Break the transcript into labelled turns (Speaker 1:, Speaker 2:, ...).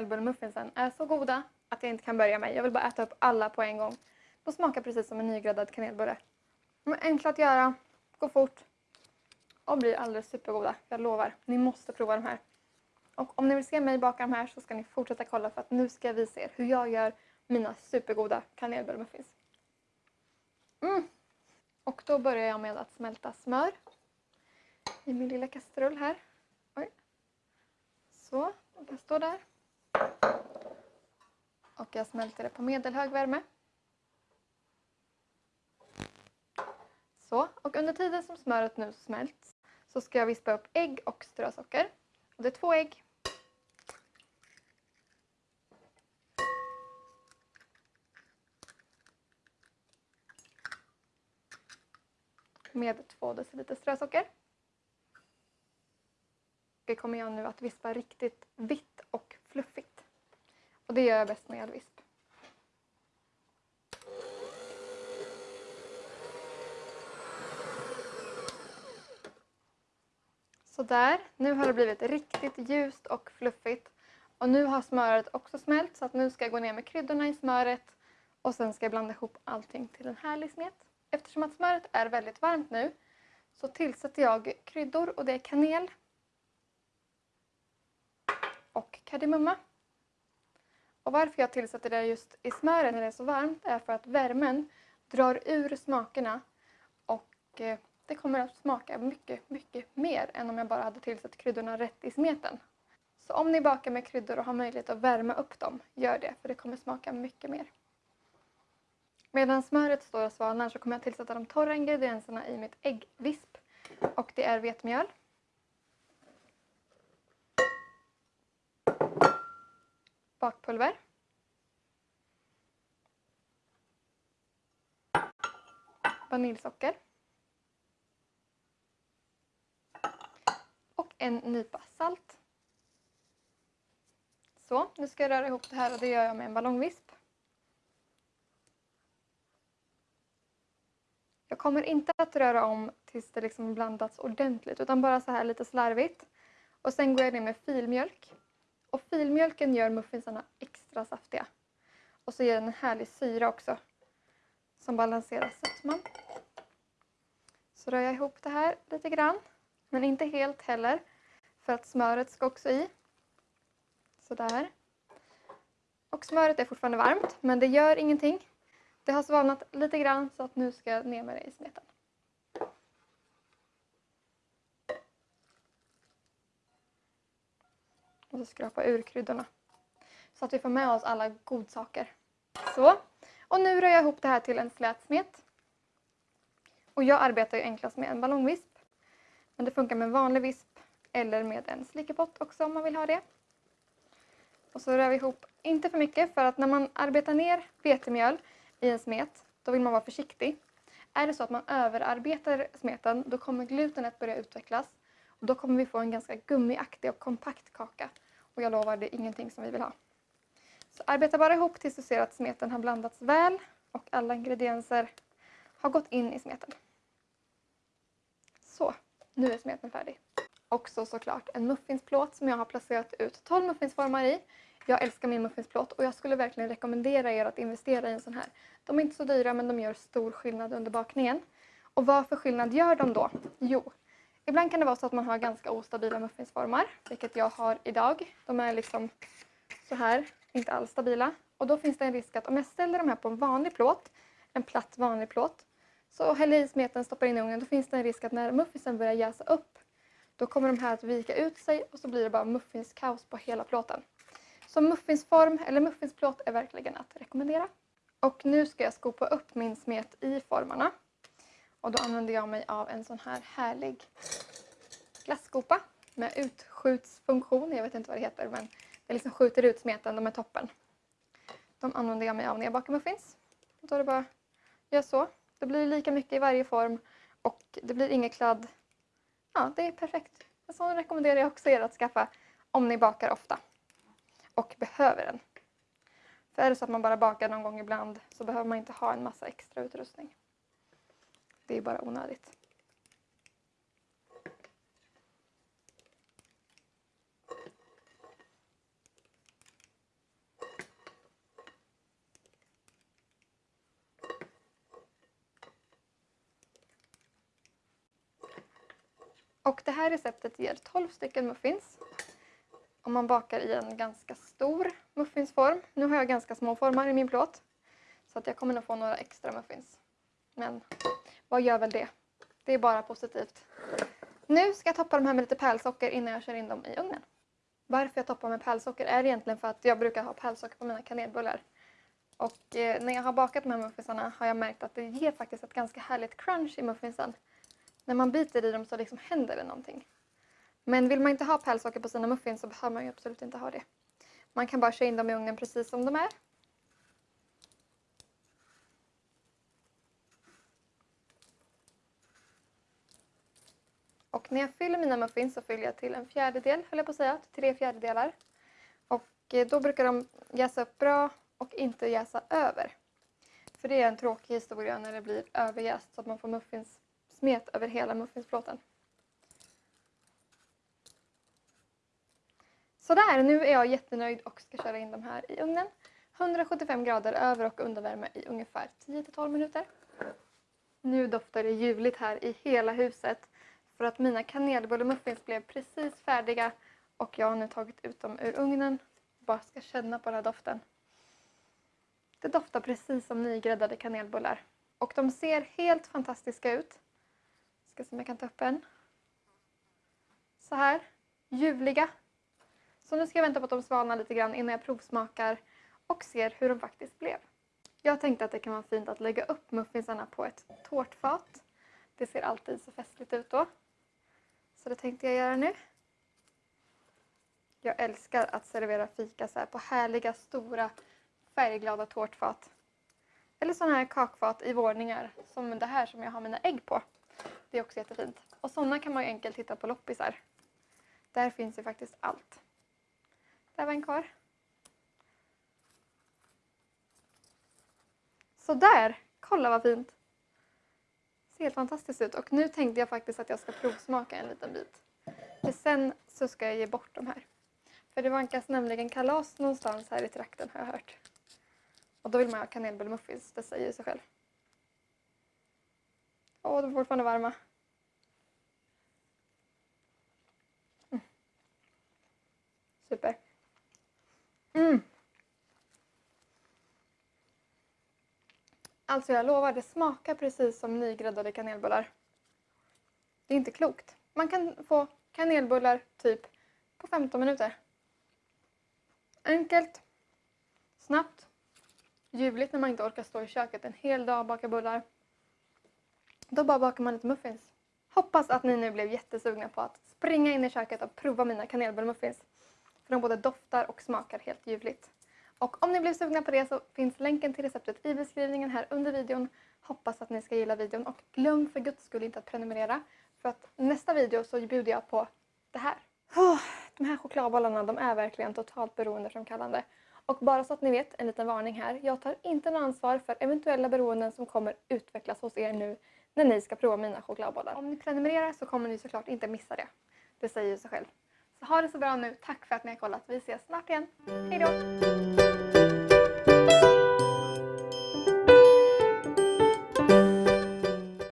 Speaker 1: kanelbullemuffinsen är så goda att jag inte kan börja med. Jag vill bara äta upp alla på en gång. De smakar precis som en nygräddad kanelbulle. De är enkla att göra, går fort och blir alldeles supergoda. Jag lovar, ni måste prova de här. Och om ni vill se mig baka de här så ska ni fortsätta kolla för att nu ska jag visa er hur jag gör mina supergoda kanelbullemuffins. Mm. Och då börjar jag med att smälta smör i min lilla kastrull här. Oj. Så, den kan stå där. Och jag smälter det på medelhög värme. Så, och under tiden som smöret nu smälts så ska jag vispa upp ägg och strösocker. Och det är två ägg. Med två deciliter strösocker. Det kommer jag nu att vispa riktigt vitt och fluffigt. Och det gör jag bäst med elvisp. Sådär, nu har det blivit riktigt ljust och fluffigt. Och nu har smöret också smält så att nu ska jag gå ner med kryddorna i smöret och sen ska jag blanda ihop allting till en härlig smet. Eftersom att smöret är väldigt varmt nu så tillsätter jag kryddor och det är kanel och kardemumma. Och varför jag tillsätter det just i smöret när det är så varmt är för att värmen drar ur smakerna och eh, det kommer att smaka mycket, mycket mer än om jag bara hade tillsatt kryddorna rätt i smeten. Så om ni bakar med kryddor och har möjlighet att värma upp dem, gör det för det kommer smaka mycket mer. Medan smöret står och svalnar så kommer jag tillsätta de torra ingredienserna i mitt äggvisp. Och det är vetemjöl. Bakpulver. Vaniljsocker. Och en nypa salt. Så, nu ska jag röra ihop det här och det gör jag med en ballongvisp. Jag kommer inte att röra om tills det liksom blandats ordentligt utan bara så här lite slarvigt. Och sen går jag ner med filmjölk. Och filmjölken gör muffinsarna extra saftiga. Och så ger den en härlig syra också som balanserar sötman. Så rör jag ihop det här lite grann. Men inte helt heller. För att smöret ska också i. Sådär. Och smöret är fortfarande varmt, men det gör ingenting. Det har svalnat lite grann så att nu ska jag ner med det i smeten. Och så skrapa ur kryddorna. Så att vi får med oss alla godsaker. Så. Och nu rör jag ihop det här till en slät smet. Och jag arbetar ju enklast med en ballongvisp. Men det funkar med en vanlig visp eller med en slickepott också om man vill ha det. Och så rör vi ihop, inte för mycket för att när man arbetar ner vetemjöl i en smet då vill man vara försiktig. Är det så att man överarbetar smeten då kommer glutenet börja utvecklas och då kommer vi få en ganska gummiaktig och kompakt kaka. Och jag lovar, det är ingenting som vi vill ha. Så arbeta bara ihop tills du ser att smeten har blandats väl och alla ingredienser har gått in i smeten. Så, nu är smeten färdig också såklart en muffinsplåt som jag har placerat ut 12 muffinsformar i. Jag älskar min muffinsplåt och jag skulle verkligen rekommendera er att investera i en sån här. De är inte så dyra men de gör stor skillnad under bakningen. Och vad för skillnad gör de då? Jo, ibland kan det vara så att man har ganska ostabila muffinsformar, vilket jag har idag. De är liksom så här, inte alls stabila. Och då finns det en risk att om jag ställer de här på en vanlig plåt, en platt vanlig plåt, så häller i smeten, stoppar in i ugnen, då finns det en risk att när muffinsen börjar jäsa upp då kommer de här att vika ut sig och så blir det bara muffinskaos på hela plåten. Så muffinsform eller muffinsplåt är verkligen att rekommendera. Och nu ska jag skopa upp min smet i formarna. Och då använder jag mig av en sån här härlig glasskopa med utskjutsfunktion. Jag vet inte vad det heter men det liksom skjuter ut smeten, de är toppen. De använder jag mig av när jag bakar muffins. Då är det bara att göra så. Det blir lika mycket i varje form och det blir inget kladd Ja, det är perfekt. En sån rekommenderar jag också er att skaffa om ni bakar ofta och behöver den. För är det så att man bara bakar någon gång ibland så behöver man inte ha en massa extra utrustning. Det är bara onödigt. Och det här receptet ger 12 stycken muffins. Om man bakar i en ganska stor muffinsform. Nu har jag ganska små formar i min plåt. Så att jag kommer nog få några extra muffins. Men vad gör väl det? Det är bara positivt. Nu ska jag toppa de här med lite pärlsocker innan jag kör in dem i ugnen. Varför jag toppar med pärlsocker är egentligen för att jag brukar ha pärlsocker på mina kanelbullar. Och eh, när jag har bakat de här muffinsarna har jag märkt att det ger faktiskt ett ganska härligt crunch i muffinsen. När man biter i dem så liksom händer det någonting. Men vill man inte ha pärlsocker på sina muffins så behöver man ju absolut inte ha det. Man kan bara köra in dem i ugnen precis som de är. När jag fyller mina muffins så fyller jag till en fjärdedel, höll jag på att säga, till tre fjärdedelar. Och eh, då brukar de jäsa upp bra och inte jäsa över. För det är en tråkig historia när det blir överjäst så att man får muffins smet över hela muffinsplåten. Sådär, nu är jag jättenöjd och ska köra in de här i ugnen. 175 grader över och undervärme i ungefär 10-12 minuter. Nu doftar det ljuvligt här i hela huset för att mina kanelbullemuffins blev precis färdiga och jag har nu tagit ut dem ur ugnen. Bara ska känna på den här doften. Det doftar precis som nygräddade kanelbullar. Och de ser helt fantastiska ut. Ska se om jag kan ta upp en. Så här. Ljuvliga. Så nu ska jag vänta på att de svalnar lite grann innan jag provsmakar och ser hur de faktiskt blev. Jag tänkte att det kan vara fint att lägga upp muffinsarna på ett tårtfat. Det ser alltid så festligt ut då. Så det tänkte jag göra nu. Jag älskar att servera fika så här på härliga, stora, färgglada tårtfat. Eller sådana här kakfat i våningar, som det här som jag har mina ägg på. Det är också jättefint. Och sådana kan man ju enkelt hitta på loppisar. Där finns ju faktiskt allt. Där var en kvar. Sådär! Kolla vad fint! Ser helt fantastiskt ut. Och nu tänkte jag faktiskt att jag ska provsmaka en liten bit. För sen så ska jag ge bort de här. För det vankas nämligen kalas någonstans här i trakten har jag hört. Och då vill man ha kanelbullmuffins, det säger sig själv. Åh, de är fortfarande varma. Mm. Super. Mm. Alltså jag lovar, det smakar precis som nygräddade kanelbullar. Det är inte klokt. Man kan få kanelbullar typ på 15 minuter. Enkelt, snabbt, ljuvligt när man inte orkar stå i köket en hel dag och baka bullar. Då bara bakar man lite muffins. Hoppas att ni nu blev jättesugna på att springa in i köket och prova mina kanelbullmuffins. För de både doftar och smakar helt ljuvligt. Och om ni blev sugna på det så finns länken till receptet i beskrivningen här under videon. Hoppas att ni ska gilla videon och glöm för guds skull inte att prenumerera. För att nästa video så bjuder jag på det här. Oh, de här chokladbollarna de är verkligen totalt beroendeframkallande. Och bara så att ni vet, en liten varning här. Jag tar inte något ansvar för eventuella beroenden som kommer utvecklas hos er nu när ni ska prova mina chokladbollar. Om ni prenumererar så kommer ni såklart inte missa det. Det säger ju sig själv. Så ha det så bra nu. Tack för att ni har kollat. Vi ses snart igen. Hej då!